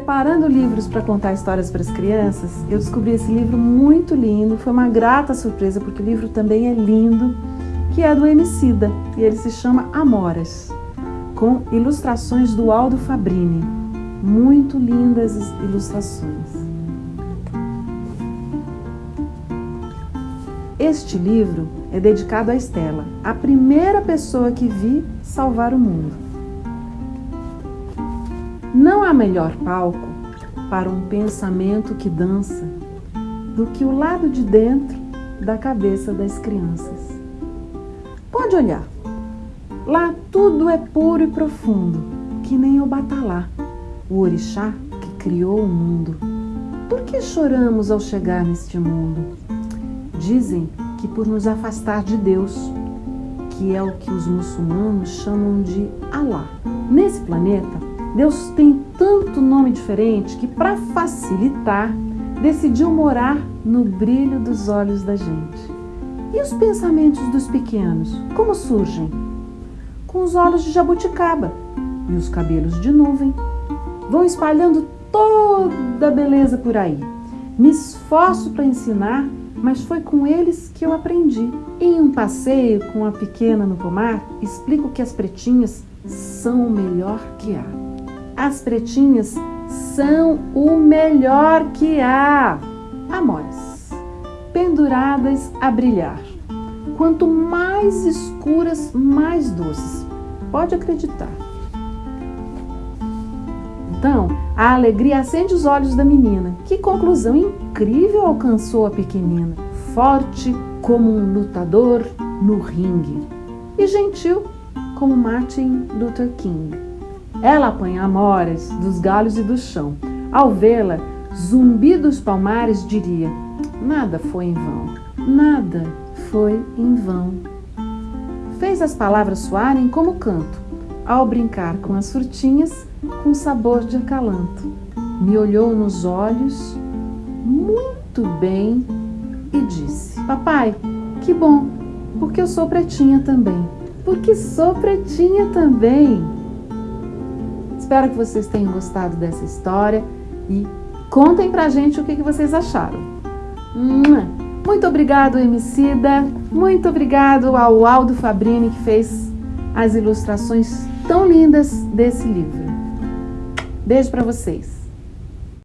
Separando livros para contar histórias para as crianças, eu descobri esse livro muito lindo, foi uma grata surpresa porque o livro também é lindo, que é do Emicida e ele se chama Amoras, com ilustrações do Aldo Fabrini. Muito lindas ilustrações. Este livro é dedicado a Estela, a primeira pessoa que vi salvar o mundo. Não há melhor palco para um pensamento que dança do que o lado de dentro da cabeça das crianças. Pode olhar. Lá tudo é puro e profundo, que nem o Batalá, o orixá que criou o mundo. Por que choramos ao chegar neste mundo? Dizem que por nos afastar de Deus, que é o que os muçulmanos chamam de Alá. Nesse planeta, Deus tem tanto nome diferente que, para facilitar, decidiu morar no brilho dos olhos da gente. E os pensamentos dos pequenos, como surgem? Com os olhos de jabuticaba e os cabelos de nuvem. Vão espalhando toda a beleza por aí. Me esforço para ensinar, mas foi com eles que eu aprendi. Em um passeio com a pequena no pomar, explico que as pretinhas são o melhor que há. As pretinhas são o melhor que há. Amores, penduradas a brilhar. Quanto mais escuras, mais doces. Pode acreditar. Então, a alegria acende os olhos da menina. Que conclusão incrível alcançou a pequenina. Forte como um lutador no ringue. E gentil como Martin Luther King. Ela apanha amoras dos galhos e do chão. Ao vê-la, Zumbi dos Palmares diria: Nada foi em vão, nada foi em vão. Fez as palavras soarem como canto, ao brincar com as frutinhas com sabor de acalanto. Me olhou nos olhos muito bem e disse: Papai, que bom, porque eu sou pretinha também. Porque sou pretinha também. Espero que vocês tenham gostado dessa história e contem pra gente o que, vocês acharam. Muito obrigado, Emicida. Muito obrigado ao Aldo Fabrini que fez as ilustrações tão lindas desse livro. Beijo para vocês.